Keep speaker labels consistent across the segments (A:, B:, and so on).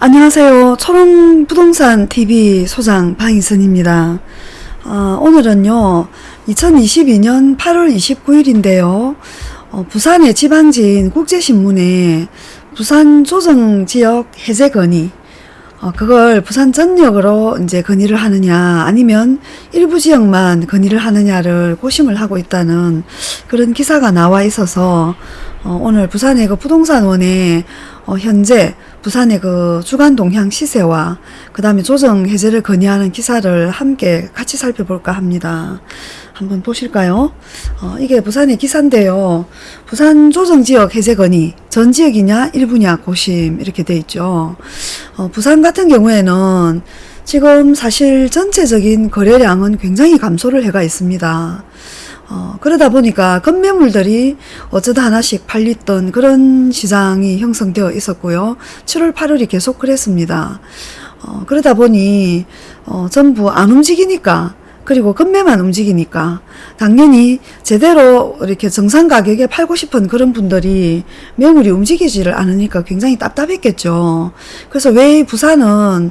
A: 안녕하세요. 초롱부동산 TV 소장 방희선입니다. 어, 오늘은요, 2022년 8월 29일인데요. 어, 부산의 지방지인 국제신문에 부산 조정지역 해제 건의, 어, 그걸 부산 전역으로 이제 건의를 하느냐, 아니면 일부 지역만 건의를 하느냐를 고심을 하고 있다는 그런 기사가 나와 있어서, 어, 오늘 부산의 그 부동산원에 어, 현재 부산의 그 주간 동향 시세와 그 다음에 조정 해제를 건의하는 기사를 함께 같이 살펴볼까 합니다. 한번 보실까요? 어, 이게 부산의 기사인데요. 부산 조정지역 해제 건의 전 지역이냐 일부냐 고심 이렇게 돼 있죠. 어, 부산 같은 경우에는 지금 사실 전체적인 거래량은 굉장히 감소를 해가 있습니다. 어, 그러다 보니까 건매물들이 어쩌다 하나씩 팔렸던 그런 시장이 형성되어 있었고요. 7월, 8월이 계속 그랬습니다. 어, 그러다 보니 어, 전부 안 움직이니까 그리고 건매만 움직이니까 당연히 제대로 이렇게 정상 가격에 팔고 싶은 그런 분들이 매물이 움직이지를 않으니까 굉장히 답답했겠죠. 그래서 왜 부산은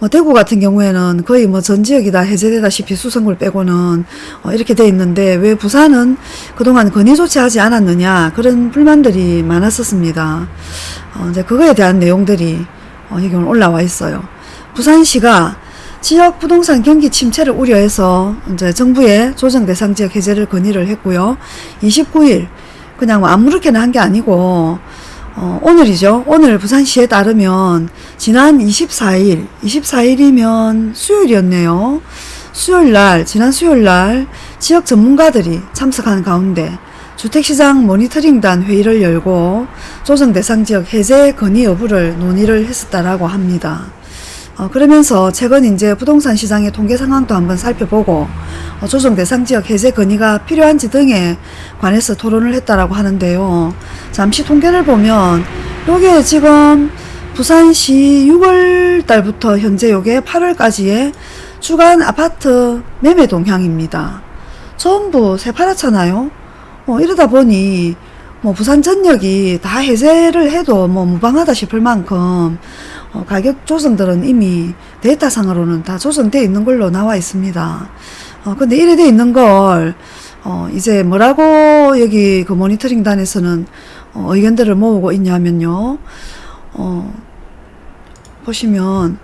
A: 뭐 대구 같은 경우에는 거의 뭐 전 지역이 다 해제되다시피 수성구를 빼고는 어 이렇게 돼 있는데 왜 부산은 그동안 건의 조치하지 않았느냐 그런 불만들이 많았었습니다. 어 이제 그거에 대한 내용들이 어 여기 올라와 있어요. 부산시가 지역 부동산 경기 침체를 우려해서 이제 정부에 조정 대상 지역 해제를 건의를 했고요. 29일 그냥 뭐 아무렇게나 한 게 아니고 어, 오늘이죠. 오늘 부산시에 따르면 지난 24일, 24일이면 수요일이었네요. 수요일 날, 지난 수요일 날 지역 전문가들이 참석한 가운데 주택시장 모니터링단 회의를 열고 조정 대상 지역 해제 건의 여부를 논의를 했었다라고 합니다. 어, 그러면서 최근 이제 부동산 시장의 통계 상황도 한번 살펴보고 어, 조정 대상 지역 해제 건의가 필요한지 등에 관해서 토론을 했다라고 하는데요. 잠시 통계를 보면 요게 지금 부산시 6월 달부터 현재 요게 8월까지의 주간 아파트 매매 동향입니다. 전부 새파랗잖아요. 어, 이러다 보니 뭐 부산 전역이 다 해제를 해도 뭐 무방하다 싶을 만큼 어, 가격 조정들은 이미 데이터상으로는 다 조정되어 있는 걸로 나와 있습니다. 어, 근데 이래 돼 있는 걸, 어, 이제 뭐라고 여기 그 모니터링 단에서는 어, 의견들을 모으고 있냐면요. 어, 보시면,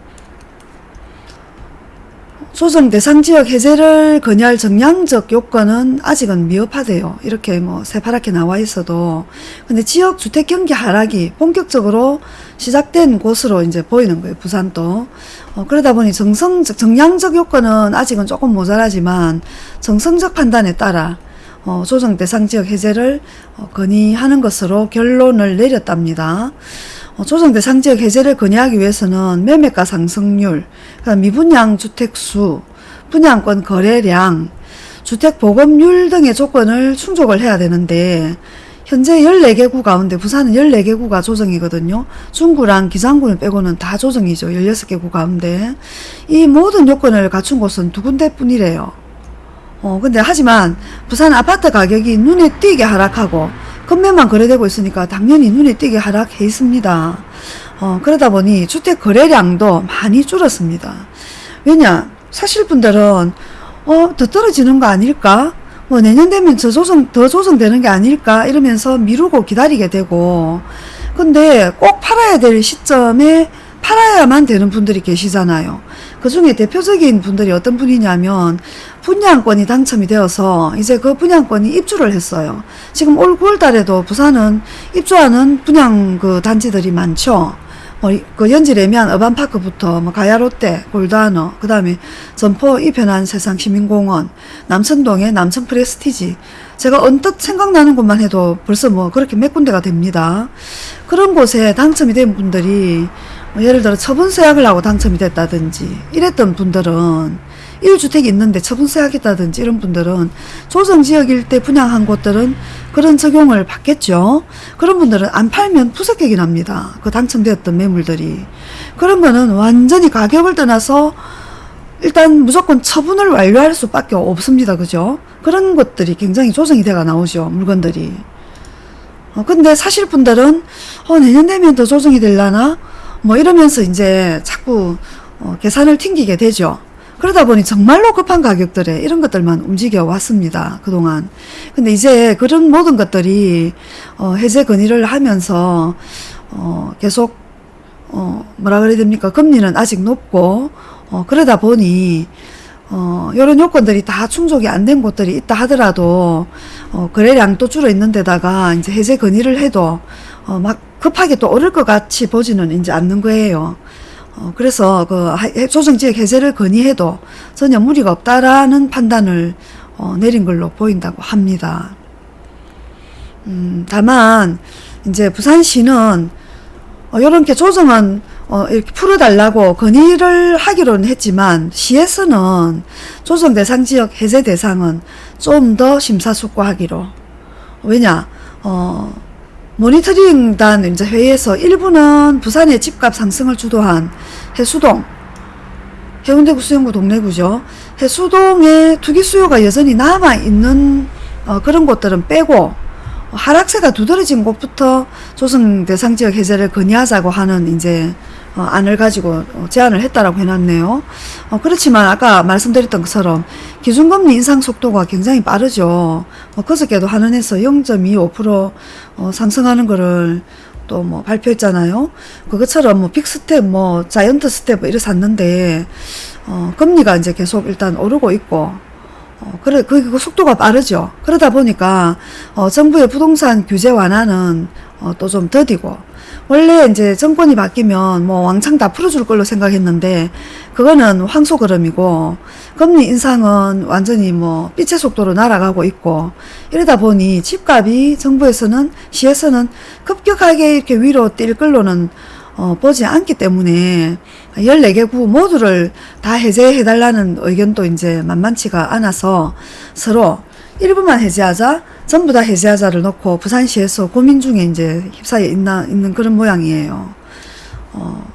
A: 조정 대상 지역 해제를 건의할 정량적 요건은 아직은 미흡하대요. 이렇게 뭐 새파랗게 나와 있어도. 근데 지역 주택 경기 하락이 본격적으로 시작된 곳으로 이제 보이는 거예요. 부산도. 어, 그러다 보니 정성적, 정량적 요건은 아직은 조금 모자라지만 정성적 판단에 따라 어, 조정 대상 지역 해제를 어, 건의하는 것으로 결론을 내렸답니다. 어, 조정 대 상 지역 해제를 건의하기 위해서는 매매가 상승률, 미분양 주택수, 분양권 거래량, 주택 보급률 등의 조건을 충족을 해야 되는데 현재 14개 구 가운데 부산은 14개 구가 조정이거든요. 중구랑 기장군을 빼고는 다 조정이죠. 16개 구 가운데. 이 모든 요건을 갖춘 곳은 두 군데뿐이래요. 어, 근데 하지만 부산 아파트 가격이 눈에 띄게 하락하고 건매만 거래되고 있으니까 당연히 눈에 띄게 하락해 있습니다. 어, 그러다 보니 주택 거래량도 많이 줄었습니다. 왜냐? 사실 분들은 어, 더 떨어지는 거 아닐까? 뭐 내년 되면 저 조정, 더 조정되는 게 아닐까? 이러면서 미루고 기다리게 되고 근데 꼭 팔아야 될 시점에 팔아야만 되는 분들이 계시잖아요. 그 중에 대표적인 분들이 어떤 분이냐면 분양권이 당첨이 되어서 이제 그 분양권이 입주를 했어요. 지금 올 9월 달에도 부산은 입주하는 분양 그 단지들이 많죠. 뭐그 연지 레미안 어반파크부터 뭐 가야롯데, 골드하너, 그 다음에 전포 이편한 세상 시민공원, 남천동의 남천 프레스티지. 제가 언뜻 생각나는 곳만 해도 벌써 뭐 그렇게 몇 군데가 됩니다. 그런 곳에 당첨이 된 분들이 뭐 예를 들어 처분세약을 하고 당첨이 됐다든지 이랬던 분들은 1주택이 있는데 처분세 하겠다든지 이런 분들은 조정지역 일대 분양한 곳들은 그런 적용을 받겠죠. 그런 분들은 안 팔면 푸석객이 납니다. 그 당첨되었던 매물들이. 그런 거는 완전히 가격을 떠나서 일단 무조건 처분을 완료할 수밖에 없습니다. 그죠? 그런 것들이 굉장히 조정이 돼가 나오죠. 물건들이. 어, 근데 사실 분들은 어, 내년 되면 더 조정이 될라나? 뭐 이러면서 이제 자꾸 어, 계산을 튕기게 되죠. 그러다 보니 정말로 급한 가격들에 이런 것들만 움직여 왔습니다. 그동안. 근데 이제 그런 모든 것들이 어, 해제 건의를 하면서 어, 계속 어, 뭐라 그래야 됩니까? 금리는 아직 높고 어, 그러다 보니 어, 이런 요건들이 다 충족이 안 된 곳들이 있다 하더라도, 어, 거래량 또 줄어 있는 데다가 이제 해제 건의를 해도, 어, 막 급하게 또 오를 것 같이 보지는 이제 않는 거예요. 어, 그래서 그 조정지역 해제를 건의해도 전혀 무리가 없다라는 판단을 어, 내린 걸로 보인다고 합니다. 음, 다만, 이제 부산시는 어, 요렇게 조정은 어, 이렇게 풀어달라고 건의를 하기로는 했지만 시에서는 조정 대상 지역 해제 대상은 좀 더 심사숙고하기로. 왜냐 어, 모니터링단 이제 회의에서 일부는 부산의 집값 상승을 주도한 해수동 해운대 구 수영구 동래구죠. 해수동의 투기 수요가 여전히 남아 있는 어, 그런 곳들은 빼고 하락세가 두드러진 곳부터 조성 대상 지역 해제를 건의하자고 하는 이제 어, 안을 가지고 어, 제안을 했다라고 해놨네요. 어, 그렇지만 아까 말씀드렸던 것처럼 기준금리 인상 속도가 굉장히 빠르죠. 어, 그저께도 한은에서 0.25% 어, 상승하는 거를 또 뭐 발표했잖아요. 그것처럼 뭐 빅스텝, 뭐 자이언트 스텝 뭐 이래 샀는데 어, 금리가 이제 계속 일단 오르고 있고 어, 그래, 그, 그 속도가 빠르죠. 그러다 보니까, 어, 정부의 부동산 규제 완화는, 어, 또 좀 더디고, 원래 이제 정권이 바뀌면 뭐 왕창 다 풀어줄 걸로 생각했는데, 그거는 황소 걸음이고, 금리 인상은 완전히 뭐 빛의 속도로 날아가고 있고, 이러다 보니 집값이 정부에서는, 시에서는 급격하게 이렇게 위로 뛸 걸로는 어, 보지 않기 때문에 14개 구 모두를 다 해제해달라는 의견도 이제 만만치가 않아서 서로 일부만 해제하자, 전부 다 해제하자를 놓고 부산시에서 고민 중에 이제 휩싸여 있나, 있는 그런 모양이에요. 어,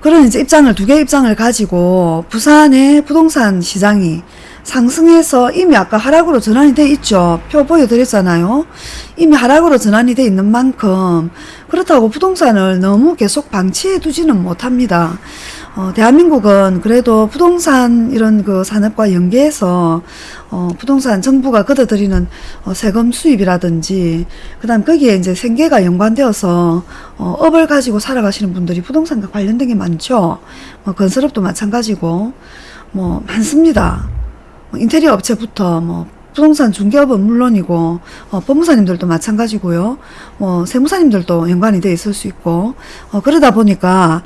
A: 그런 이제 입장을, 두 개의 입장을 가지고 부산의 부동산 시장이 상승해서 이미 아까 하락으로 전환이 돼 있죠. 표 보여드렸잖아요. 이미 하락으로 전환이 돼 있는 만큼 그렇다고 부동산을 너무 계속 방치해 두지는 못합니다. 어, 대한민국은 그래도 부동산 이런 그 산업과 연계해서 어, 부동산 정부가 걷어들이는 어, 세금 수입이라든지 그 다음 거기에 이제 생계가 연관되어서 어, 업을 가지고 살아가시는 분들이 부동산과 관련된 게 많죠. 뭐 건설업도 마찬가지고 뭐 많습니다. 뭐 인테리어 업체부터 뭐 부동산 중개업은 물론이고 어, 법무사님들도 마찬가지고요. 뭐 세무사님들도 연관이 돼 있을 수 있고 어, 그러다 보니까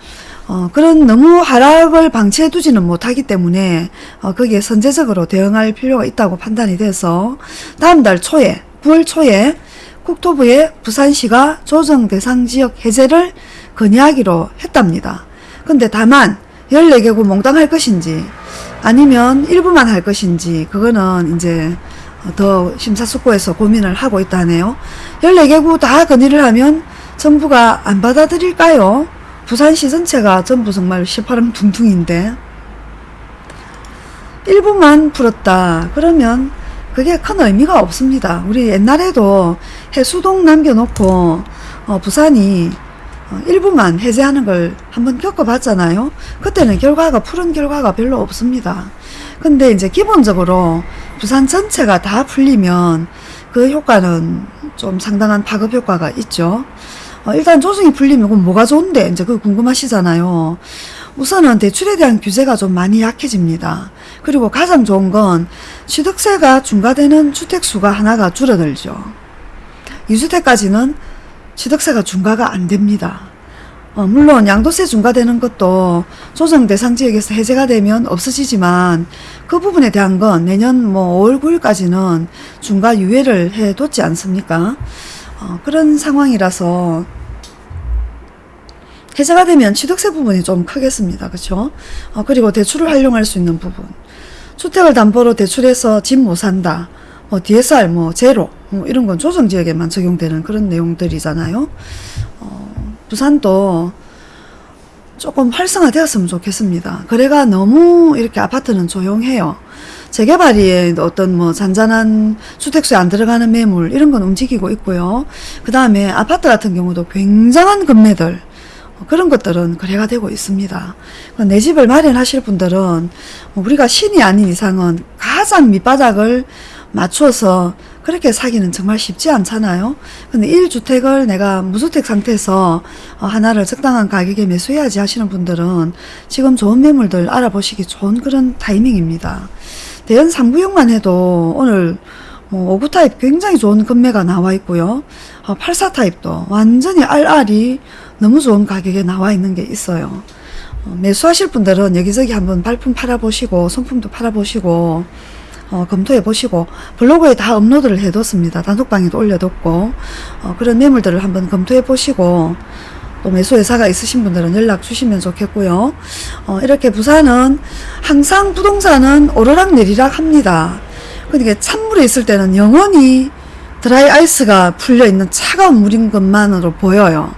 A: 어, 그런 너무 하락을 방치해 두지는 못하기 때문에 어, 거기에 선제적으로 대응할 필요가 있다고 판단이 돼서 다음 달 초에 9월 초에 국토부에 부산시가 조정 대상 지역 해제를 건의하기로 했답니다. 근데 다만 14개구 몽땅 할 것인지 아니면 일부만 할 것인지 그거는 이제 더 심사숙고해서 고민을 하고 있다네요. 14개구 다 건의를 하면 정부가 안 받아들일까요? 부산시 전체가 전부 정말 시파름 둥둥인데 일부만 풀었다. 그러면 그게 큰 의미가 없습니다. 우리 옛날에도 해수동 남겨놓고 어, 부산이 어, 일부만 해제하는 걸 한번 겪어봤잖아요. 그때는 결과가 푸른 결과가 별로 없습니다. 근데 이제 기본적으로 부산 전체가 다 풀리면 그 효과는 좀 상당한 파급 효과가 있죠. 어, 일단 조정이 풀리면 그럼 뭐가 좋은데 이제 그거 궁금하시잖아요. 우선은 대출에 대한 규제가 좀 많이 약해집니다. 그리고 가장 좋은 건 취득세가 중과되는 주택수가 하나가 줄어들죠. 2주택까지는 취득세가 중과가 안 됩니다. 어, 물론 양도세 중과되는 것도 조정 대상 지역에서 해제가 되면 없어지지만 그 부분에 대한 건 내년 뭐 5월 9일까지는 중과 유예를 해뒀지 않습니까? 어, 그런 상황이라서 해제가 되면 취득세 부분이 좀 크겠습니다. 그렇죠? 어, 그리고 대출을 활용할 수 있는 부분. 주택을 담보로 대출해서 집 못 산다. 뭐 DSR 뭐 제로 뭐 이런 건 조정 지역에만 적용되는 그런 내용들이잖아요. 어, 부산도 조금 활성화되었으면 좋겠습니다. 거래가 너무 이렇게 아파트는 조용해요. 재개발이 어떤 뭐 잔잔한 주택수에 안 들어가는 매물 이런 건 움직이고 있고요. 그 다음에 아파트 같은 경우도 굉장한 금매들 그런 것들은 거래가 되고 있습니다. 내 집을 마련하실 분들은 우리가 신이 아닌 이상은 가장 밑바닥을 맞추어서 그렇게 사기는 정말 쉽지 않잖아요. 근데 1주택을 내가 무주택 상태에서 어, 하나를 적당한 가격에 매수해야지 하시는 분들은 지금 좋은 매물들 알아보시기 좋은 그런 타이밍입니다. 대연 3구역만 해도 오늘 뭐 5구 타입 굉장히 좋은 금매가 나와 있고요. 어, 84 타입도 완전히 알알이 너무 좋은 가격에 나와 있는 게 있어요. 어, 매수하실 분들은 여기저기 한번 발품 팔아보시고 손품도 팔아보시고 어, 검토해 보시고 블로그에 다 업로드를 해뒀습니다. 단톡방에도 올려뒀고 어, 그런 매물들을 한번 검토해 보시고 또 매수회사가 있으신 분들은 연락 주시면 좋겠고요. 어, 이렇게 부산은 항상 부동산은 오르락 내리락 합니다. 그러니까 찬물에 있을 때는 영원히 드라이 아이스가 풀려 있는 차가운 물인 것만으로 보여요.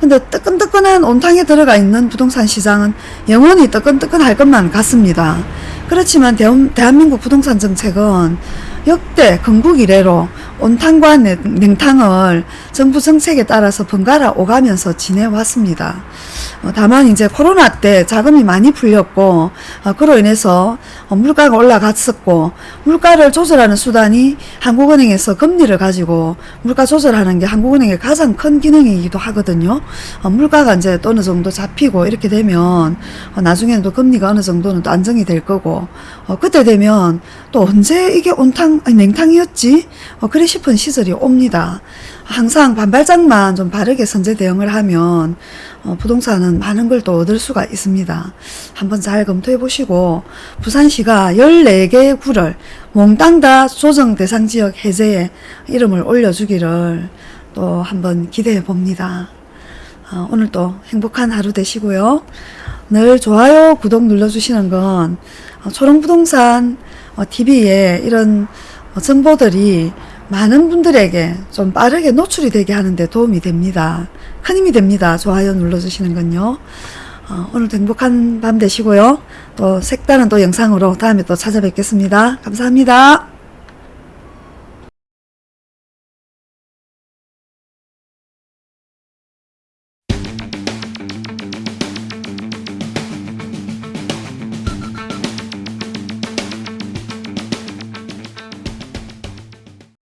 A: 근데 뜨끈뜨끈한 온탕에 들어가 있는 부동산 시장은 영원히 뜨끈뜨끈할 것만 같습니다. 그렇지만 대한, 대한민국 부동산 정책은 역대 건국 이래로 온탕과 냉탕을 정부 정책에 따라서 번갈아 오가면서 지내왔습니다. 어, 다만 이제 코로나 때 자금이 많이 풀렸고 어, 그로 인해서 어, 물가가 올라갔었고 물가를 조절하는 수단이 한국은행에서 금리를 가지고 물가 조절하는 게 한국은행의 가장 큰 기능이기도 하거든요. 물가가 이제 어느 정도 잡히고 이렇게 되면 나중에는 또 금리가 어느 정도는 또 안정이 될 거고 그때 되면 또 언제 이게 온탕 아니 냉탕이었지 그래 싶은 시절이 옵니다. 항상 반발장만 좀 바르게 선제 대응을 하면 어, 부동산은 많은 걸 또 얻을 수가 있습니다. 한번 잘 검토해 보시고 부산시가 14개의 구를 몽땅 다 조정 대상 지역 해제에 이름을 올려주기를 또 한번 기대해 봅니다. 어, 오늘도 행복한 하루 되시고요. 늘 좋아요, 구독 눌러주시는 건 어, 초롱부동산 TV에 이런 정보들이 많은 분들에게 좀 빠르게 노출이 되게 하는데 도움이 됩니다. 큰 힘이 됩니다. 좋아요 눌러주시는 건요. 어, 오늘도 행복한 밤 되시고요. 또 색다른 또 영상으로 다음에 또 찾아뵙겠습니다. 감사합니다.